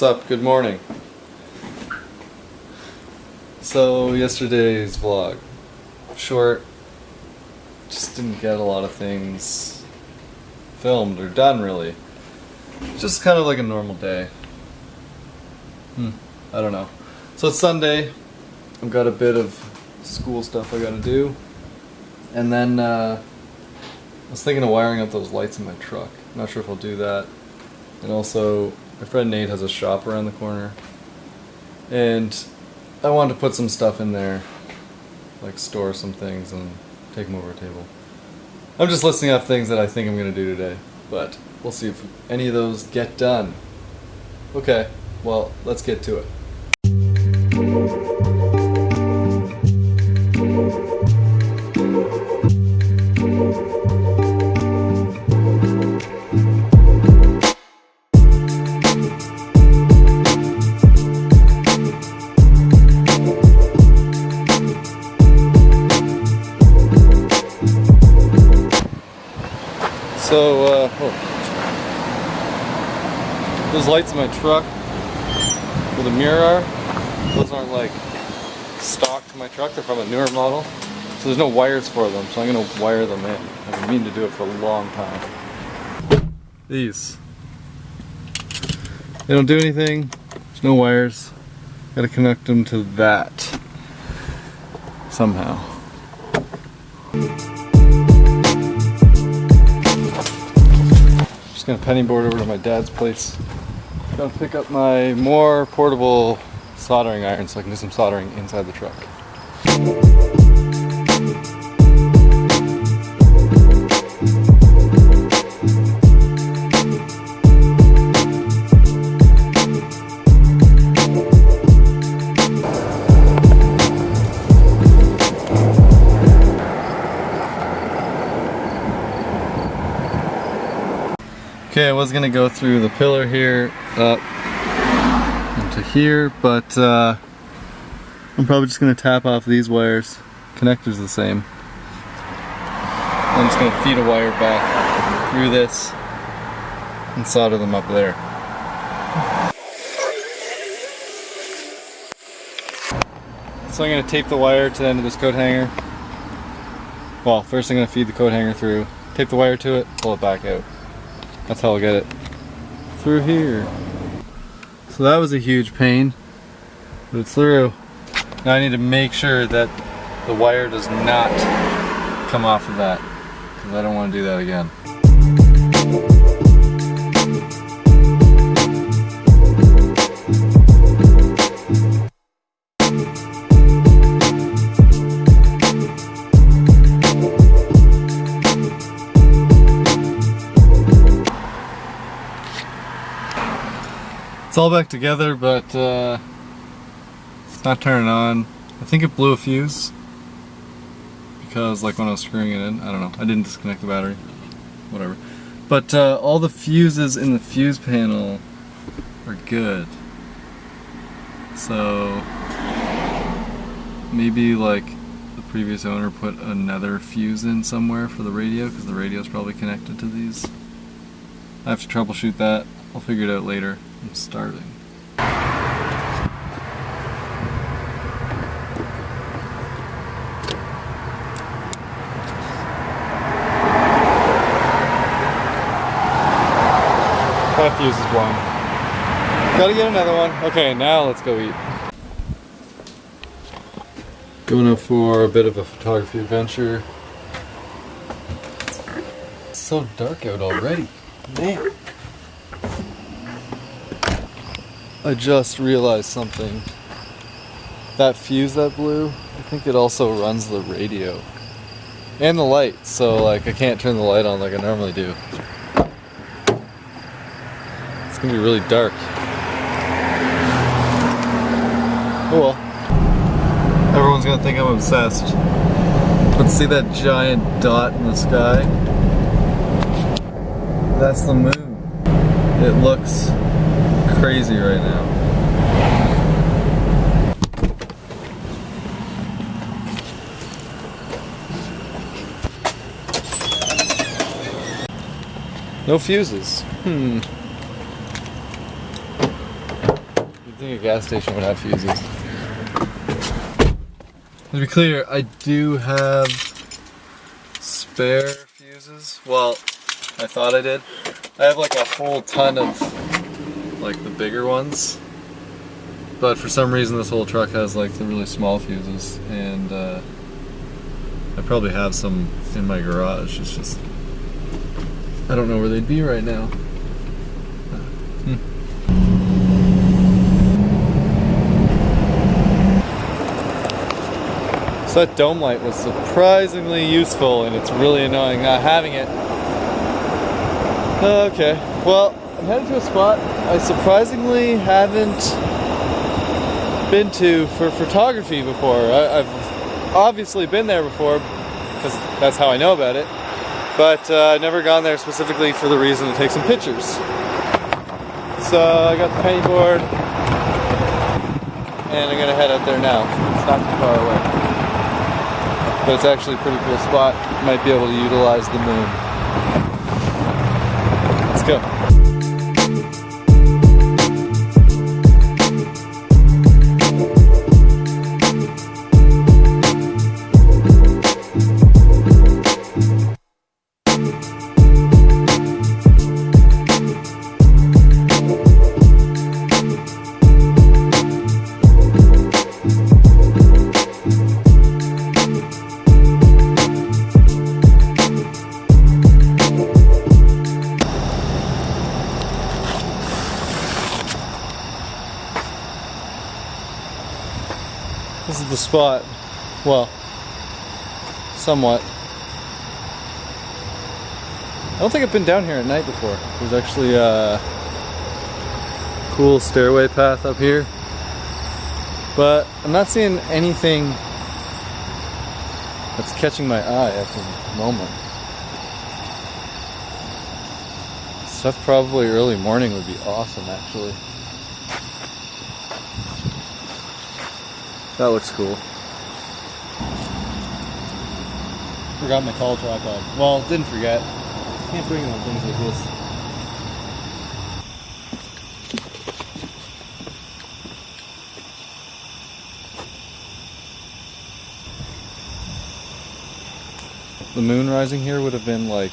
What's up? Good morning. So, yesterday's vlog. Short. Just didn't get a lot of things filmed or done, really. Just kind of like a normal day. Hmm. I don't know. So, it's Sunday. I've got a bit of school stuff I gotta do. And then, uh, I was thinking of wiring up those lights in my truck. Not sure if I'll do that. And also, my friend Nate has a shop around the corner. And I wanted to put some stuff in there, like store some things and take them over a table. I'm just listing off things that I think I'm going to do today, but we'll see if any of those get done. Okay, well, let's get to it. So, uh, oh. those lights in my truck where the mirror are, those aren't like stock to my truck, they're from a newer model. So there's no wires for them, so I'm gonna wire them in. I've been meaning to do it for a long time. These. They don't do anything, there's no wires. Gotta connect them to that somehow. Gonna penny board over to my dad's place. Gonna pick up my more portable soldering iron so I can do some soldering inside the truck. Okay, I was gonna go through the pillar here up into here, but uh, I'm probably just gonna tap off these wires. Connector's the same. I'm just gonna feed a wire back through this and solder them up there. So I'm gonna tape the wire to the end of this coat hanger. Well, first I'm gonna feed the coat hanger through, tape the wire to it, pull it back out. That's how I'll get it through here. So that was a huge pain, but it's through. Now I need to make sure that the wire does not come off of that, because I don't want to do that again. It's all back together, but uh, it's not turning on. I think it blew a fuse because, like, when I was screwing it in, I don't know. I didn't disconnect the battery, whatever. But uh, all the fuses in the fuse panel are good. So maybe like the previous owner put another fuse in somewhere for the radio because the radio is probably connected to these. I have to troubleshoot that. I'll figure it out later. I'm starving. That fuse is blown. Gotta get another one. Okay, now let's go eat. Going up for a bit of a photography adventure. It's so dark out already. Man. I just realized something. That fuse that blew, I think it also runs the radio. And the light, so like I can't turn the light on like I normally do. It's gonna be really dark. Oh well. Everyone's gonna think I'm obsessed. But see that giant dot in the sky? That's the moon. It looks crazy right now. No fuses. Hmm. You think a gas station would have fuses. To be clear, I do have spare fuses. Well, I thought I did. I have like a whole ton of like the bigger ones. But for some reason this whole truck has like the really small fuses and uh, I probably have some in my garage. It's just I don't know where they'd be right now. Hmm. So that dome light was surprisingly useful and it's really annoying not having it. Okay, well, headed to a spot I surprisingly haven't been to for photography before. I, have obviously been there before because that's how I know about it, but uh, I've never gone there specifically for the reason to take some pictures. So I got the penny board and I'm gonna head out there now. It's not too far away but it's actually a pretty cool spot. Might be able to utilize the moon. Let's go. Spot. Well, somewhat. I don't think I've been down here at night before. There's actually a cool stairway path up here. But I'm not seeing anything that's catching my eye at the moment. Stuff probably early morning would be awesome actually. That looks cool. Forgot my tall tripod. Well, didn't forget. Can't bring on things like this. The moon rising here would have been like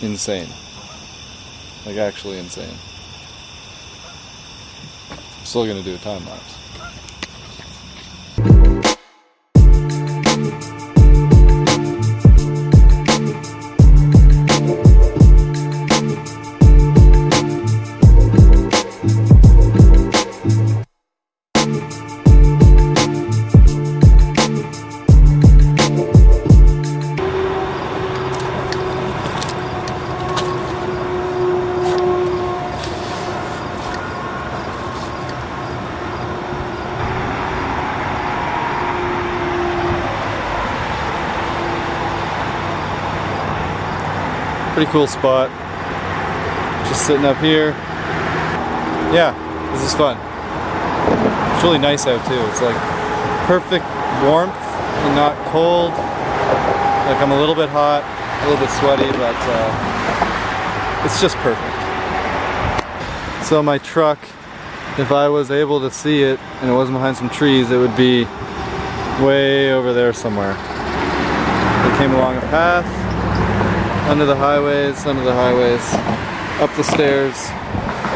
insane. Like actually insane. I'm still gonna do a time lapse. Pretty cool spot. Just sitting up here. Yeah, this is fun. It's really nice out too. It's like perfect warmth and not cold. Like I'm a little bit hot, a little bit sweaty, but uh, it's just perfect. So my truck, if I was able to see it and it wasn't behind some trees, it would be way over there somewhere. It came along a path under the highways, under the highways, up the stairs,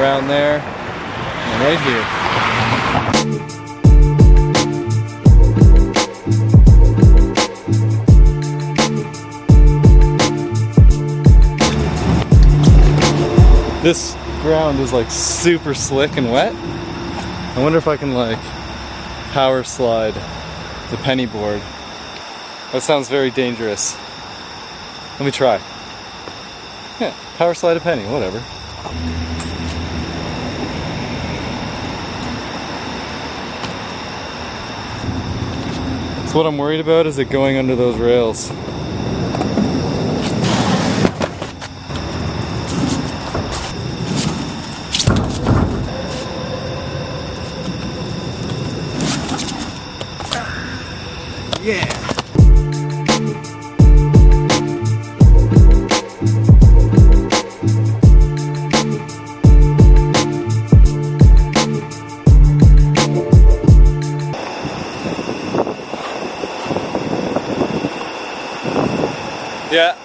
around there, and right here. This ground is like super slick and wet. I wonder if I can like power slide the penny board. That sounds very dangerous. Let me try. Power slide a penny, whatever. So what I'm worried about is it going under those rails. Yeah.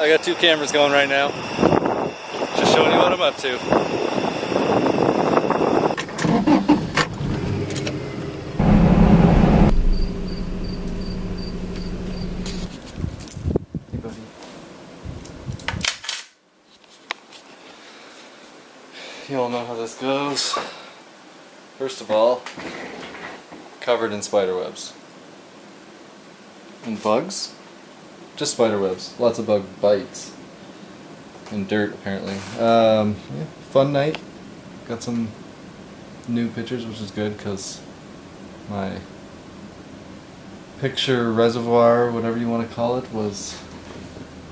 I got two cameras going right now. Just showing you what I'm up to. You all know how this goes. First of all, covered in spider webs. And bugs? Just spider webs. Lots of bug bites. And dirt, apparently. Um, yeah, fun night. Got some new pictures, which is good because my picture reservoir, whatever you want to call it, was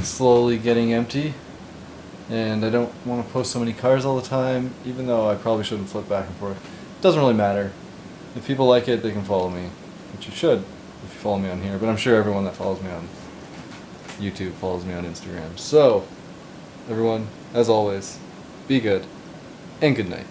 slowly getting empty. And I don't want to post so many cars all the time, even though I probably shouldn't flip back and forth. It Doesn't really matter. If people like it, they can follow me, which you should if you follow me on here. But I'm sure everyone that follows me on YouTube follows me on Instagram. So, everyone, as always, be good and good night.